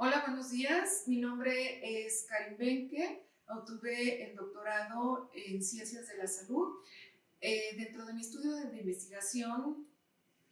Hola, buenos días. Mi nombre es Karin Benke. Obtuve el doctorado en Ciencias de la Salud. Eh, dentro de mi estudio de, investigación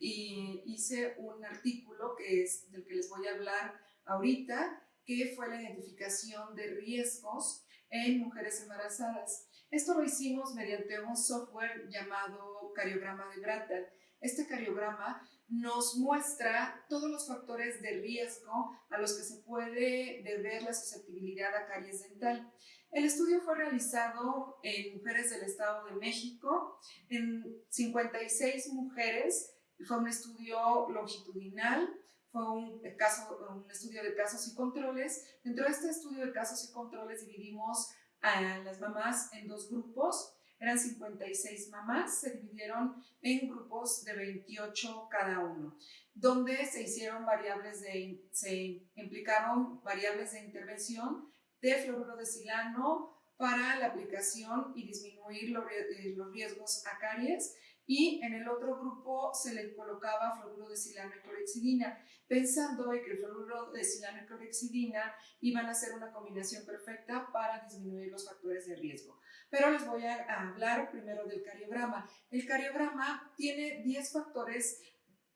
hice un artículo que es del que les voy a hablar ahorita, que fue la identificación de riesgos en mujeres embarazadas. Esto lo hicimos mediante un software llamado cariograma de Brattal. Este cariograma nos muestra todos los factores de riesgo a los que se puede deber la susceptibilidad a caries dental. El estudio fue realizado en mujeres del Estado de México, en 56 mujeres, fue un estudio longitudinal, fue un, caso, un estudio de casos y controles. Dentro de este estudio de casos y controles dividimos a las mamás en dos grupos, eran 56 mamás, se dividieron en grupos de 28 cada uno, donde se hicieron variables de, se implicaron variables de intervención de fluoruro de silano para la aplicación y disminuir los eh, riesgos a caries y en el otro grupo se le colocaba fluoruro de silano y clorexidina, pensando que el fluoruro de silano y clorexidina iban a ser una combinación perfecta para disminuir los factores de riesgo. Pero les voy a hablar primero del cariograma. El cariograma tiene 10 factores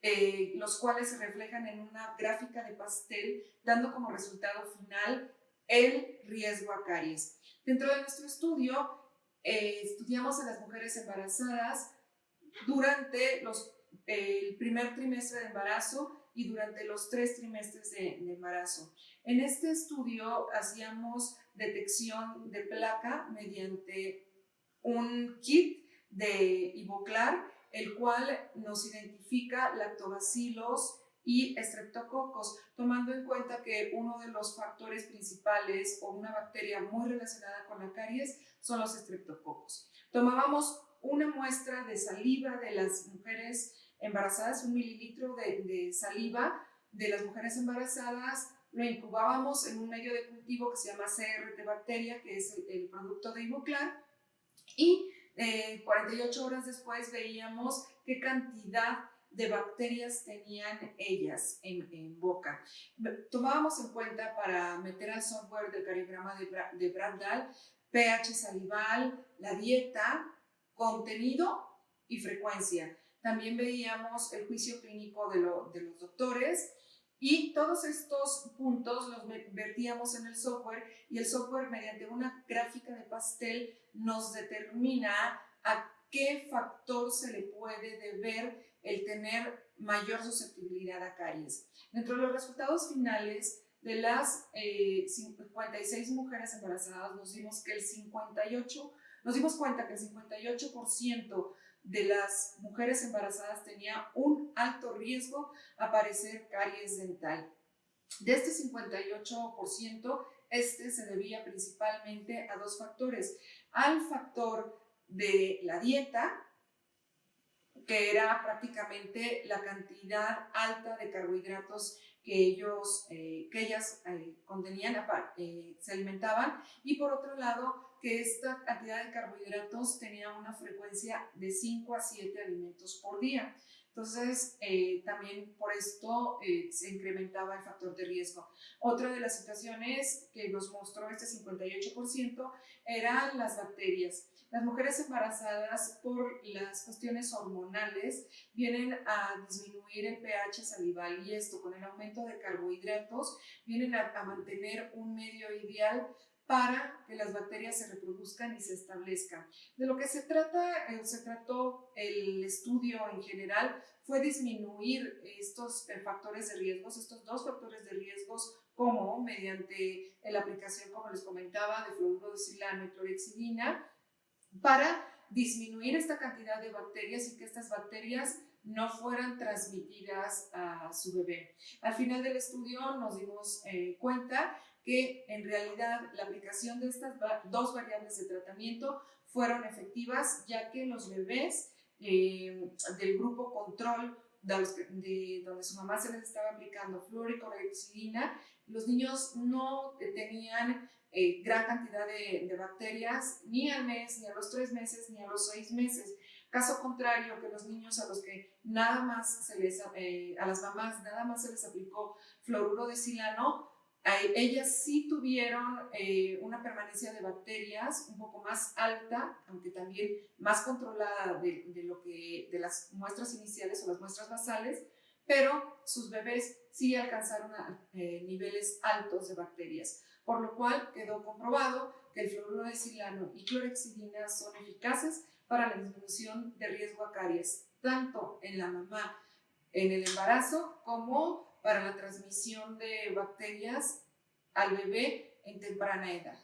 eh, los cuales se reflejan en una gráfica de pastel, dando como resultado final el riesgo a caries. Dentro de nuestro estudio, eh, estudiamos a las mujeres embarazadas durante los, el primer trimestre de embarazo y durante los tres trimestres de, embarazo. En este estudio hacíamos detección de placa mediante un kit de Ivoclar, el cual nos identifica lactobacilos y estreptococos, tomando en cuenta que uno de los factores principales o una bacteria muy relacionada con la caries son los estreptococos. Tomábamos una muestra de saliva de las mujeres embarazadas, un mililitro de, saliva de las mujeres embarazadas, lo incubábamos en un medio de cultivo que se llama CRT bacteria, que es el, producto de Ivoclar, y 48 eh, horas después veíamos qué cantidad de bacterias tenían ellas en, boca. Tomábamos en cuenta para meter al software del cariograma de, de Bradal pH salival, la dieta, contenido y frecuencia. También veíamos el juicio clínico de, de los doctores y todos estos puntos los vertíamos en el software y el software mediante una gráfica de pastel nos determina a qué factor se le puede deber el tener mayor susceptibilidad a caries. Dentro de los resultados finales de las 56 eh, mujeres embarazadas nos dimos que el 58 nos dimos cuenta que el 58% de las mujeres embarazadas tenía un alto riesgo a padecer caries dental. De este 58%, este se debía principalmente a dos factores. Al factor de la dieta, que era prácticamente la cantidad alta de carbohidratos que, ellos, eh, que ellas eh, contenían, eh, se alimentaban, y por otro lado, que esta cantidad de carbohidratos tenía una frecuencia de 5 a 7 alimentos por día. Entonces, también por esto se incrementaba el factor de riesgo. Otra de las situaciones que nos mostró este 58% eran las bacterias. Las mujeres embarazadas por las cuestiones hormonales vienen a disminuir el pH salival y esto con el aumento de carbohidratos vienen a, mantener un medio ideal para que las bacterias se reproduzcan y se establezcan. De lo que se trata, eh, se trató el estudio en general, fue disminuir estos eh, factores de riesgos, estos dos factores de riesgos, como mediante la aplicación, como les comentaba, de fluoruro de silano y clorexidina, para disminuir esta cantidad de bacterias y que estas bacterias no fueran transmitidas a su bebé. Al final del estudio nos dimos eh, cuenta que en realidad la aplicación de estas dos variables de tratamiento fueron efectivas ya que los bebés eh, del grupo control de, donde su mamá se les estaba aplicando fluoricoloxidina, los niños no tenían eh, gran cantidad de, bacterias ni al mes, ni a los tres meses, ni a los seis meses. Caso contrario, que los niños a los que nada más se les, eh, a las mamás nada más se les aplicó fluoruro de silano, ellas sí tuvieron eh, una permanencia de bacterias un poco más alta, aunque también más controlada de, lo que, de las muestras iniciales o las muestras basales, pero sus bebés sí alcanzaron eh, niveles altos de bacterias, por lo cual quedó comprobado que el fluoruro de silano y clorexidina son eficaces para la disminución de riesgo a caries, tanto en la mamá en el embarazo como para la transmisión de bacterias al bebé en temprana edad.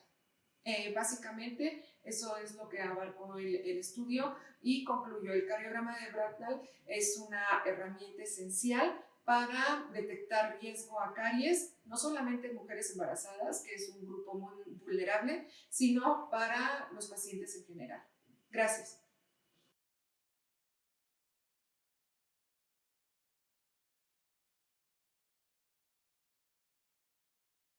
Eh, básicamente, eso es lo que abarcó el, estudio y concluyó el cariograma de Bracknell es una herramienta esencial para detectar riesgo a caries, no solamente en mujeres embarazadas, que es un grupo muy vulnerable, sino para los pacientes en general. Gracias.